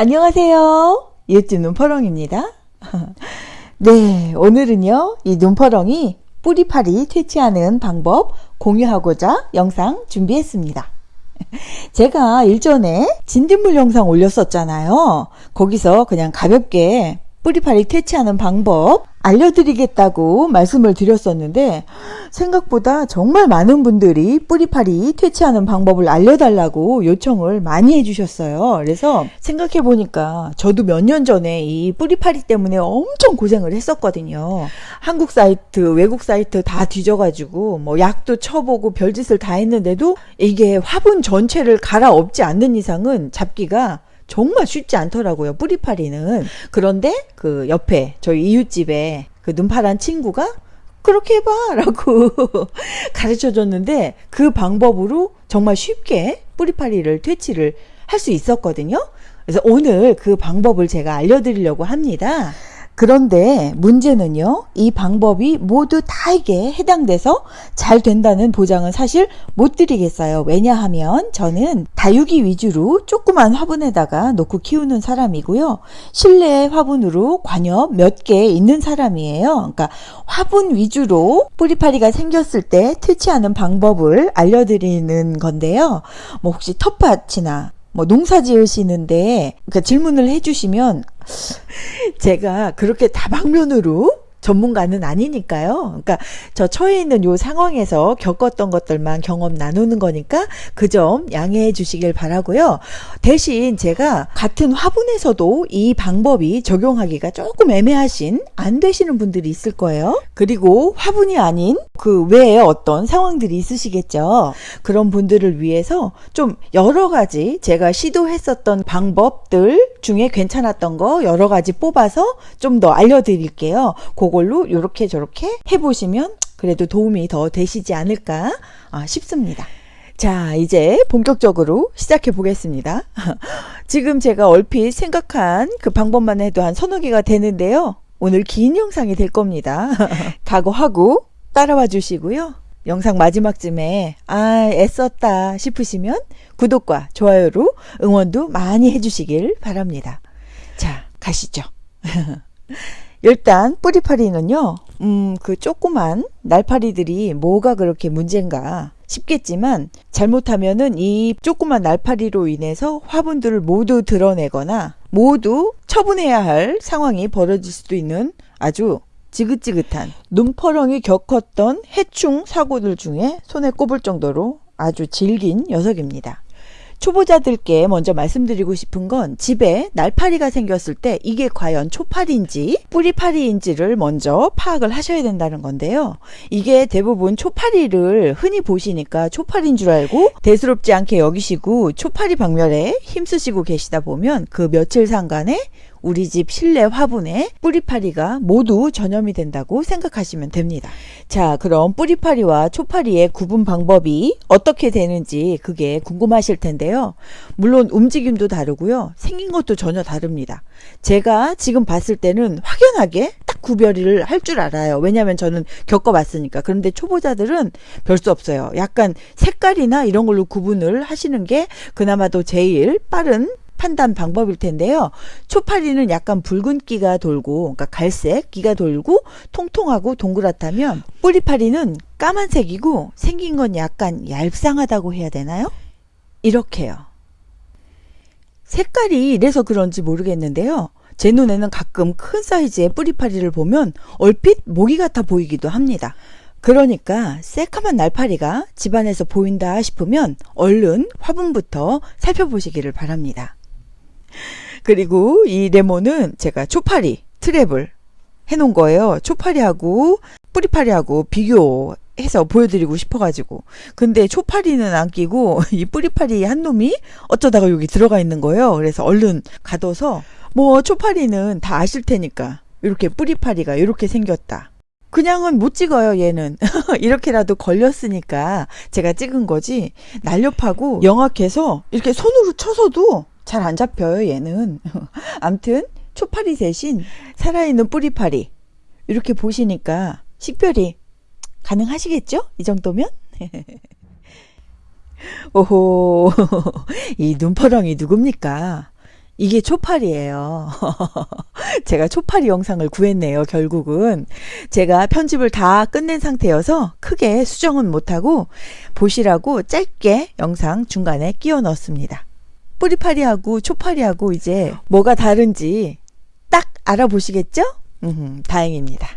안녕하세요. 이웃집 눈퍼렁입니다. 네, 오늘은요, 이 눈퍼렁이 뿌리파리 퇴치하는 방법 공유하고자 영상 준비했습니다. 제가 일전에 진딧물 영상 올렸었잖아요. 거기서 그냥 가볍게 뿌리파리 퇴치하는 방법 알려드리겠다고 말씀을 드렸었는데 생각보다 정말 많은 분들이 뿌리파리 퇴치하는 방법을 알려달라고 요청을 많이 해주셨어요. 그래서 생각해 보니까 저도 몇 년 전에 이 뿌리파리 때문에 엄청 고생을 했었거든요. 한국 사이트, 외국 사이트 다 뒤져가지고 뭐 약도 쳐보고 별짓을 다 했는데도 이게 화분 전체를 갈아엎지 않는 이상은 잡기가 정말 쉽지 않더라고요. 뿌리파리는. 그런데 그 옆에 저희 이웃집에 그 눈파란 친구가 그렇게 해봐 라고 가르쳐 줬는데 그 방법으로 정말 쉽게 뿌리파리를 퇴치를 할 수 있었거든요. 그래서 오늘 그 방법을 제가 알려드리려고 합니다. 그런데 문제는요, 이 방법이 모두 다에게 해당돼서 잘 된다는 보장은 사실 못 드리겠어요. 왜냐하면 저는 다육이 위주로 조그만 화분에다가 놓고 키우는 사람이고요. 실내 화분으로 관엽 몇 개 있는 사람이에요. 그러니까 화분 위주로 뿌리파리가 생겼을 때 퇴치하는 방법을 알려드리는 건데요. 뭐 혹시 텃밭이나 뭐 농사 지으시는데 그러니까 질문을 해주시면 제가 그렇게 다방면으로 전문가는 아니니까요. 그러니까 저 처해 있는 요 상황에서 겪었던 것들만 경험 나누는 거니까 그 점 양해해 주시길 바라고요. 대신 제가 같은 화분에서도 이 방법이 적용하기가 조금 애매하신 안 되시는 분들이 있을 거예요. 그리고 화분이 아닌 그 외에 어떤 상황들이 있으시겠죠. 그런 분들을 위해서 좀 여러 가지 제가 시도했었던 방법들 중에 괜찮았던 거 여러 가지 뽑아서 좀 더 알려드릴게요. 그 걸로 이렇게 저렇게 해보시면 그래도 도움이 더 되시지 않을까 아, 싶습니다. 자, 이제 본격적으로 시작해 보겠습니다. 지금 제가 얼핏 생각한 그 방법만 해도 한 서너 개가 되는데요. 오늘 긴 영상이 될 겁니다. 각오하고 따라와 주시고요. 영상 마지막쯤에 아 애썼다 싶으시면 구독과 좋아요로 응원도 많이 해주시길 바랍니다. 자 가시죠. 일단 뿌리파리는요. 음, 그 조그만 날파리들이 뭐가 그렇게 문제인가 싶겠지만 잘못하면은 이 조그만 날파리로 인해서 화분들을 모두 드러내거나 모두 처분해야 할 상황이 벌어질 수도 있는 아주 지긋지긋한 눈퍼렁이 겪었던 해충 사고들 중에 손에 꼽을 정도로 아주 질긴 녀석입니다. 초보자들께 먼저 말씀드리고 싶은 건 집에 날파리가 생겼을 때 이게 과연 초파리인지 뿌리파리인지를 먼저 파악을 하셔야 된다는 건데요. 이게 대부분 초파리를 흔히 보시니까 초파리인 줄 알고 대수롭지 않게 여기시고 초파리 박멸에 힘쓰시고 계시다 보면 그 며칠 상간에 우리 집 실내 화분에 뿌리파리가 모두 전염이 된다고 생각하시면 됩니다. 자, 그럼 뿌리파리와 초파리의 구분 방법이 어떻게 되는지 그게 궁금하실 텐데요. 물론 움직임도 다르고요. 생긴 것도 전혀 다릅니다. 제가 지금 봤을 때는 확연하게 딱 구별을 할 줄 알아요. 왜냐하면 저는 겪어봤으니까. 그런데 초보자들은 별 수 없어요. 약간 색깔이나 이런 걸로 구분을 하시는 게 그나마도 제일 빠른 판단 방법일 텐데요. 초파리는 약간 붉은기가 돌고 그러니까 갈색 기가 돌고 통통하고 동그랗다면 뿌리파리는 까만색이고 생긴 건 약간 얄쌍하다고 해야 되나요? 이렇게요. 색깔이 이래서 그런지 모르겠는데요. 제 눈에는 가끔 큰 사이즈의 뿌리파리를 보면 얼핏 모기 같아 보이기도 합니다. 그러니까 새카만 날파리가 집안에서 보인다 싶으면 얼른 화분부터 살펴보시기를 바랍니다. 그리고 이 레몬은 제가 초파리 트랩을 해놓은 거예요. 초파리하고 뿌리파리하고 비교해서 보여드리고 싶어가지고. 근데 초파리는 안 끼고 이 뿌리파리 한 놈이 어쩌다가 여기 들어가 있는 거예요. 그래서 얼른 가둬서 뭐 초파리는 다 아실 테니까 이렇게 뿌리파리가 이렇게 생겼다. 그냥은 못 찍어요, 얘는. 이렇게라도 걸렸으니까 제가 찍은 거지. 날렵하고 영악해서 이렇게 손으로 쳐서도 잘 안 잡혀요, 얘는. 암튼 초파리 대신 살아있는 뿌리파리. 이렇게 보시니까 식별이 가능하시겠죠? 이 정도면? 오호, 이 눈퍼렁이 누굽니까? 이게 초파리예요. 제가 초파리 영상을 구했네요, 결국은. 제가 편집을 다 끝낸 상태여서 크게 수정은 못하고 보시라고 짧게 영상 중간에 끼워 넣었습니다. 뿌리파리하고 초파리하고 이제 뭐가 다른지 딱 알아보시겠죠? 음, 다행입니다.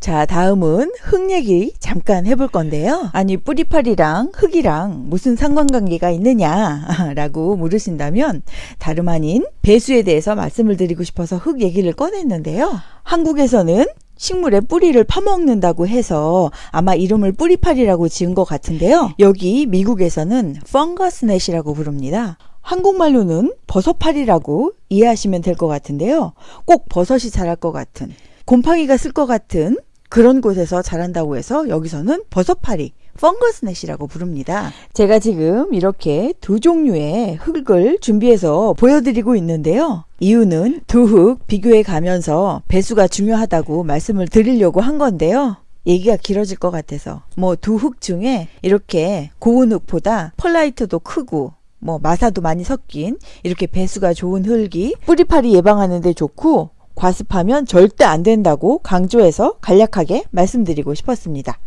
자, 다음은 흙 얘기 잠깐 해볼 건데요. 아니, 뿌리파리랑 흙이랑 무슨 상관관계가 있느냐? 라고 물으신다면, 다름 아닌 배수에 대해서 말씀을 드리고 싶어서 흙 얘기를 꺼냈는데요. 한국에서는 식물의 뿌리를 파먹는다고 해서 아마 이름을 뿌리파리라고 지은 것 같은데요. 여기 미국에서는 펑거스넷이라고 부릅니다. 한국말로는 버섯파리라고 이해하시면 될 것 같은데요. 꼭 버섯이 자랄 것 같은 곰팡이가 쓸 것 같은 그런 곳에서 자란다고 해서 여기서는 버섯파리, 펑거스넷이라고 부릅니다. 제가 지금 이렇게 두 종류의 흙을 준비해서 보여드리고 있는데요. 이유는 두 흙 비교해 가면서 배수가 중요하다고 말씀을 드리려고 한 건데요. 얘기가 길어질 것 같아서 뭐 두 흙 중에 이렇게 고운 흙보다 펄라이트도 크고 뭐 마사도 많이 섞인 이렇게 배수가 좋은 흙이 뿌리파리 예방하는 데 좋고 과습하면 절대 안 된다고 강조해서 간략하게 말씀드리고 싶었습니다.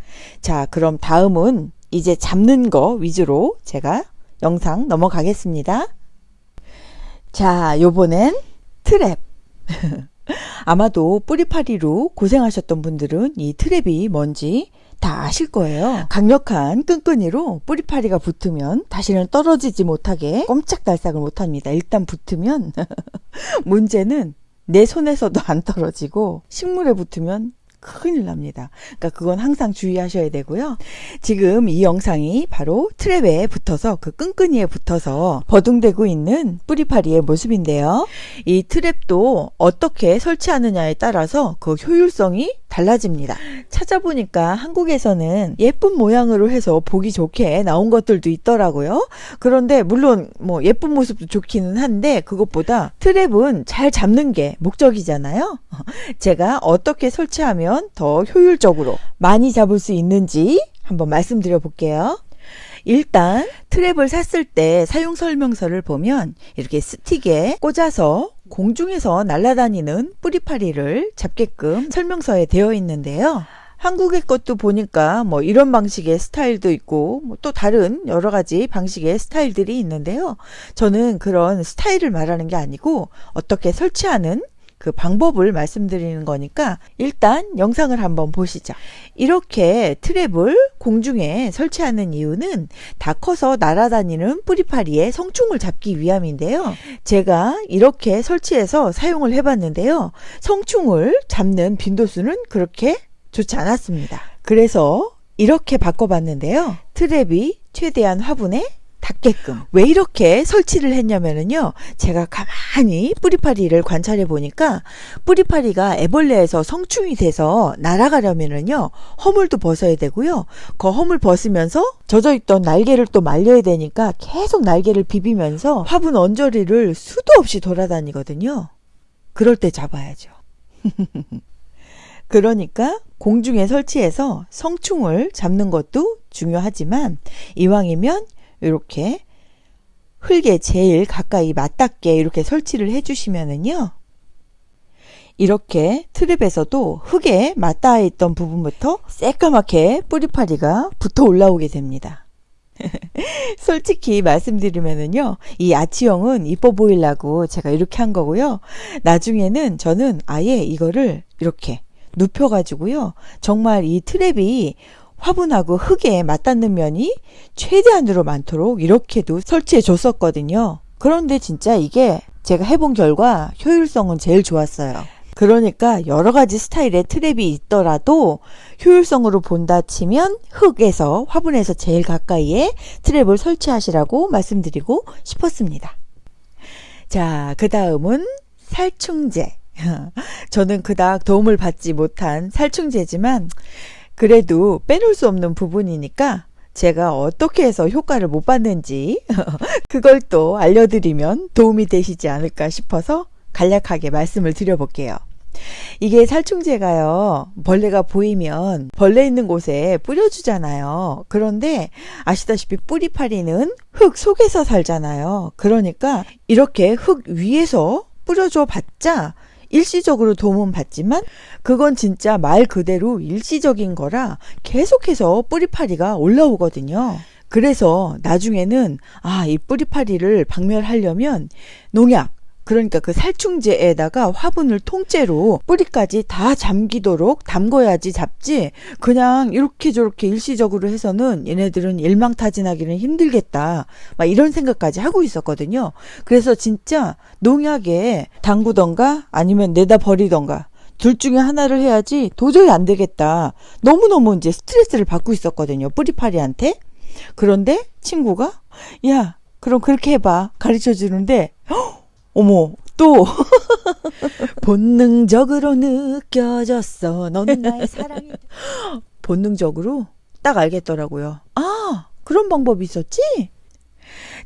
자, 그럼 다음은 이제 잡는 거 위주로 제가 영상 넘어가겠습니다. 자, 요번엔 트랩. 아마도 뿌리파리로 고생하셨던 분들은 이 트랩이 뭔지 다 아실 거예요. 강력한 끈끈이로 뿌리파리가 붙으면 다시는 떨어지지 못하게 꼼짝달싹을 못합니다. 일단 붙으면 문제는 내 손에서도 안 떨어지고 식물에 붙으면 큰일 납니다. 그러니까 그건 항상 주의하셔야 되고요. 지금 이 영상이 바로 트랩에 붙어서 그 끈끈이에 붙어서 버둥대고 있는 뿌리파리의 모습인데요. 이 트랩도 어떻게 설치하느냐에 따라서 그 효율성이 달라집니다. 찾아보니까 한국에서는 예쁜 모양으로 해서 보기 좋게 나온 것들도 있더라고요. 그런데 물론 뭐 예쁜 모습도 좋기는 한데 그것보다 트랩은 잘 잡는 게 목적이잖아요. 제가 어떻게 설치하면 더 효율적으로 많이 잡을 수 있는지 한번 말씀드려 볼게요. 일단 트랩을 샀을 때 사용 설명서를 보면 이렇게 스틱에 꽂아서 공중에서 날아다니는 뿌리파리를 잡게끔 설명서에 되어 있는데요. 한국의 것도 보니까 뭐 이런 방식의 스타일도 있고 뭐 또 다른 여러 가지 방식의 스타일들이 있는데요. 저는 그런 스타일을 말하는 게 아니고 어떻게 설치하는 그 방법을 말씀드리는 거니까 일단 영상을 한번 보시죠. 이렇게 트랩을 공중에 설치하는 이유는 다 커서 날아다니는 뿌리파리의 성충을 잡기 위함인데요. 제가 이렇게 설치해서 사용을 해봤는데요. 성충을 잡는 빈도수는 그렇게 좋지 않았습니다. 그래서 이렇게 바꿔봤는데요. 트랩이 최대한 화분에 닿게끔. 왜 이렇게 설치를 했냐면은요 제가 가만히 뿌리파리를 관찰해 보니까 뿌리파리가 애벌레에서 성충이 돼서 날아가려면은요 허물도 벗어야 되고요. 그 허물 벗으면서 젖어 있던 날개를 또 말려야 되니까 계속 날개를 비비면서 화분 언저리를 수도 없이 돌아다니거든요. 그럴 때 잡아야죠. 그러니까 공중에 설치해서 성충을 잡는 것도 중요하지만 이왕이면 이렇게 흙에 제일 가까이 맞닿게 이렇게 설치를 해주시면은요. 이렇게 트랩에서도 흙에 맞닿아 있던 부분부터 새까맣게 뿌리파리가 붙어 올라오게 됩니다. 솔직히 말씀드리면은요, 이 아치형은 이뻐 보이려고 제가 이렇게 한 거고요. 나중에는 저는 아예 이거를 이렇게 눕혀가지고요. 정말 이 트랩이 화분하고 흙에 맞닿는 면이 최대한으로 많도록 이렇게도 설치해 줬었거든요. 그런데 진짜 이게 제가 해본 결과 효율성은 제일 좋았어요. 그러니까 여러 가지 스타일의 트랩이 있더라도 효율성으로 본다 치면 흙에서 화분에서 제일 가까이에 트랩을 설치하시라고 말씀드리고 싶었습니다. 자, 그 다음은 살충제. 저는 그닥 도움을 받지 못한 살충제지만 그래도 빼놓을 수 없는 부분이니까 제가 어떻게 해서 효과를 못 봤는지 그걸 또 알려드리면 도움이 되시지 않을까 싶어서 간략하게 말씀을 드려볼게요. 이게 살충제가요, 벌레가 보이면 벌레 있는 곳에 뿌려주잖아요. 그런데 아시다시피 뿌리파리는 흙 속에서 살잖아요. 그러니까 이렇게 흙 위에서 뿌려줘 봤자 일시적으로 도움은 받지만 그건 진짜 말 그대로 일시적인 거라 계속해서 뿌리파리가 올라오거든요. 그래서 나중에는 아, 이 뿌리파리를 박멸하려면 농약, 그러니까 그 살충제에다가 화분을 통째로 뿌리까지 다 잠기도록 담궈야지 잡지. 그냥 이렇게 저렇게 일시적으로 해서는 얘네들은 일망타진하기는 힘들겠다. 막 이런 생각까지 하고 있었거든요. 그래서 진짜 농약에 담그던가 아니면 내다 버리던가 둘 중에 하나를 해야지 도저히 안 되겠다. 너무너무 이제 스트레스를 받고 있었거든요 뿌리파리한테. 그런데 친구가 야 그럼 그렇게 해봐. 가르쳐 주는데 어머, 또 본능적으로 느껴졌어. 넌 나의 사랑이 본능적으로 딱 알겠더라고요. 아, 그런 방법이 있었지?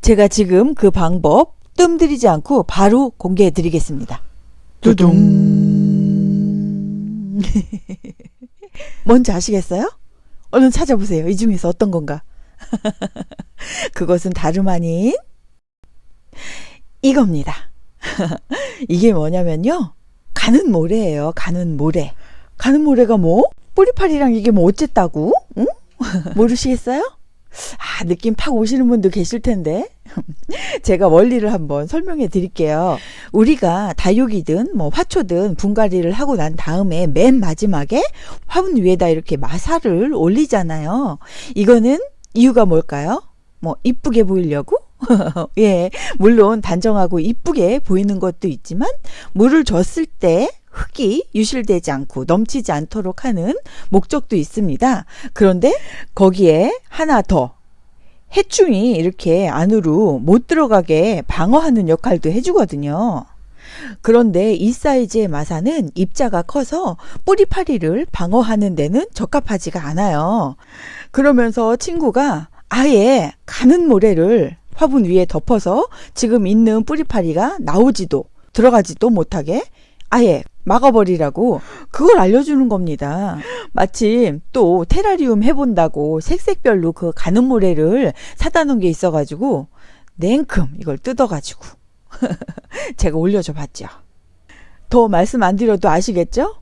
제가 지금 그 방법 뜸들이지 않고 바로 공개해 드리겠습니다. 두둥. 뭔지 아시겠어요? 얼른 찾아보세요. 이 중에서 어떤 건가? 그것은 다름 아닌 이겁니다. 이게 뭐냐면요. 가는 모래예요. 가는 모래. 가는 모래가 뭐? 뿌리파리랑 이게 뭐 어쨌다고? 응? 모르시겠어요? 아, 느낌 팍 오시는 분도 계실 텐데. 제가 원리를 한번 설명해 드릴게요. 우리가 다육이든 뭐 화초든 분갈이를 하고 난 다음에 맨 마지막에 화분 위에다 이렇게 마사를 올리잖아요. 이거는 이유가 뭘까요? 뭐 이쁘게 보이려고? 예, 물론 단정하고 이쁘게 보이는 것도 있지만 물을 줬을 때 흙이 유실되지 않고 넘치지 않도록 하는 목적도 있습니다. 그런데 거기에 하나 더 해충이 이렇게 안으로 못 들어가게 방어하는 역할도 해주거든요. 그런데 이 사이즈의 마사는 입자가 커서 뿌리파리를 방어하는 데는 적합하지가 않아요. 그러면서 친구가 아예 가는 모래를 화분 위에 덮어서 지금 있는 뿌리파리가 나오지도 들어가지도 못하게 아예 막아버리라고 그걸 알려주는 겁니다. 마침 또 테라리움 해본다고 색색별로 그 가는 모래를 사다 놓은 게 있어가지고 냉큼 이걸 뜯어가지고 제가 올려줘 봤죠. 더 말씀 안 드려도 아시겠죠?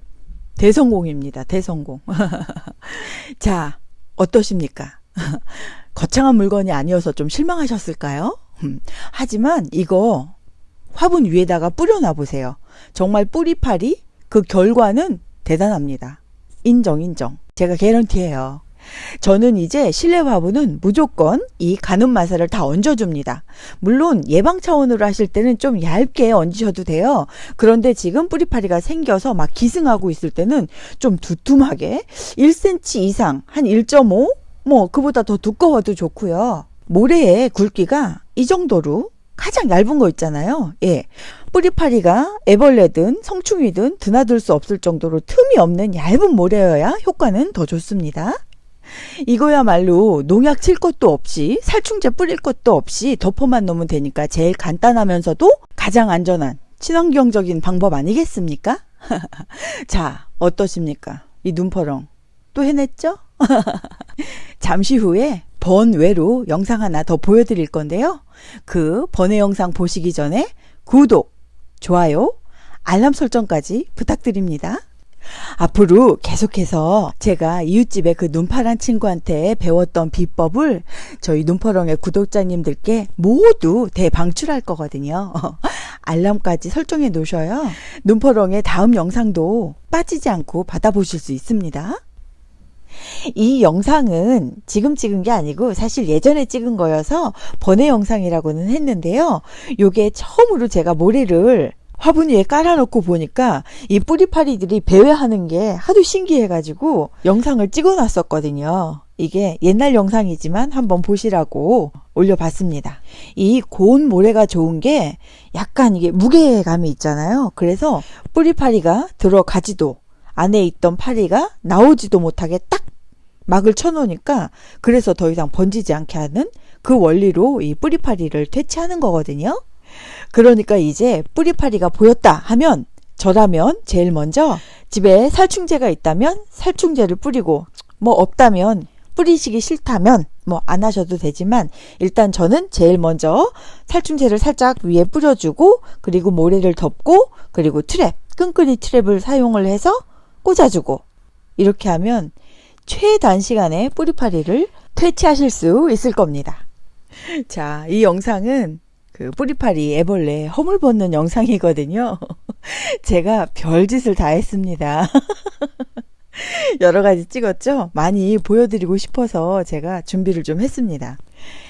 대성공입니다. 대성공. 자, 어떠십니까? 거창한 물건이 아니어서 좀 실망하셨을까요? 음, 하지만 이거 화분 위에다가 뿌려놔 보세요. 정말 뿌리파리 그 결과는 대단합니다. 인정 인정. 제가 개런티해요. 저는 이제 실내 화분은 무조건 이 가는 마사를 다 얹어줍니다. 물론 예방 차원으로 하실 때는 좀 얇게 얹으셔도 돼요. 그런데 지금 뿌리파리가 생겨서 막 기승하고 있을 때는 좀 두툼하게 1cm 이상 한 1.5? 뭐 그보다 더 두꺼워도 좋고요. 모래의 굵기가 이 정도로 가장 얇은 거 있잖아요. 예. 뿌리파리가 애벌레든 성충이든 드나들 수 없을 정도로 틈이 없는 얇은 모래여야 효과는 더 좋습니다. 이거야말로 농약 칠 것도 없이 살충제 뿌릴 것도 없이 덮어만 놓으면 되니까 제일 간단하면서도 가장 안전한 친환경적인 방법 아니겠습니까? 자, 어떠십니까? 이 눈퍼렁. 또 해냈죠? 잠시 후에 번외로 영상 하나 더 보여드릴 건데요. 그 번외 영상 보시기 전에 구독, 좋아요, 알람 설정까지 부탁드립니다. 앞으로 계속해서 제가 이웃집의 그 눈파란 친구한테 배웠던 비법을 저희 눈퍼렁의 구독자님들께 모두 대방출할 거거든요. 알람까지 설정해 놓으셔요. 눈퍼렁의 다음 영상도 빠지지 않고 받아보실 수 있습니다. 이 영상은 지금 찍은 게 아니고 사실 예전에 찍은 거여서 번외 영상이라고는 했는데요. 요게 처음으로 제가 모래를 화분 위에 깔아놓고 보니까 이 뿌리파리들이 배회하는 게 하도 신기해가지고 영상을 찍어놨었거든요. 이게 옛날 영상이지만 한번 보시라고 올려봤습니다. 이 고운 모래가 좋은 게 약간 이게 무게감이 있잖아요. 그래서 뿌리파리가 들어가지도 안에 있던 파리가 나오지도 못하게 딱 막을 쳐놓으니까 그래서 더 이상 번지지 않게 하는 그 원리로 이 뿌리파리를 퇴치하는 거거든요. 그러니까 이제 뿌리파리가 보였다 하면 저라면 제일 먼저 집에 살충제가 있다면 살충제를 뿌리고 뭐 없다면 뿌리시기 싫다면 뭐 안 하셔도 되지만 일단 저는 제일 먼저 살충제를 살짝 위에 뿌려주고 그리고 모래를 덮고 그리고 트랩 끈끈이 트랩을 사용을 해서 꽂아주고 이렇게 하면 최단시간에 뿌리파리를 퇴치하실 수 있을 겁니다. 자, 이 영상은 그 뿌리파리 애벌레 허물 벗는 영상이거든요. 제가 별짓을 다 했습니다. 여러 가지 찍었죠? 많이 보여드리고 싶어서 제가 준비를 좀 했습니다.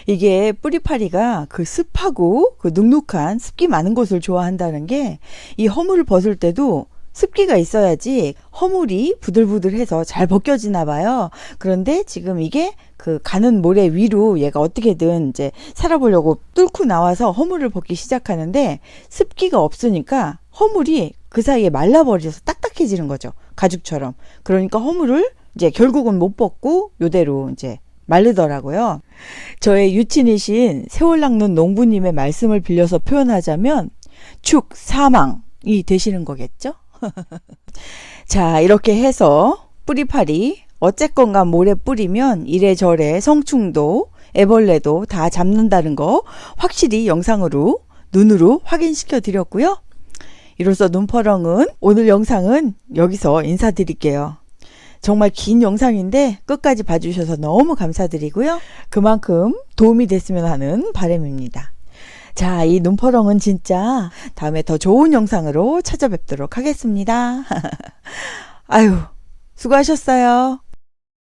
이게 뿌리파리가 그 습하고 그 눅눅한 습기 많은 곳을 좋아한다는 게 이 허물을 벗을 때도 습기가 있어야지 허물이 부들부들해서 잘 벗겨지나 봐요. 그런데 지금 이게 그 가는 모래 위로 얘가 어떻게든 이제 살아보려고 뚫고 나와서 허물을 벗기 시작하는데 습기가 없으니까 허물이 그 사이에 말라버려서 딱딱해지는 거죠. 가죽처럼. 그러니까 허물을 이제 결국은 못 벗고 요대로 이제 마르더라고요. 저의 유친이신 세월 낚는 농부님의 말씀을 빌려서 표현하자면 축 사망이 되시는 거겠죠? 자, 이렇게 해서 뿌리파리 어쨌건가 모래 뿌리면 이래저래 성충도 애벌레도 다 잡는다는 거 확실히 영상으로 눈으로 확인시켜 드렸고요. 이로써 눈퍼렁은 오늘 영상은 여기서 인사드릴게요. 정말 긴 영상인데 끝까지 봐주셔서 너무 감사드리고요. 그만큼 도움이 됐으면 하는 바람입니다. 자, 이 눈퍼렁은 진짜 다음에 더 좋은 영상으로 찾아뵙도록 하겠습니다. 아유, 수고하셨어요.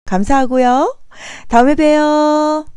감사하고요. 다음에 봬요.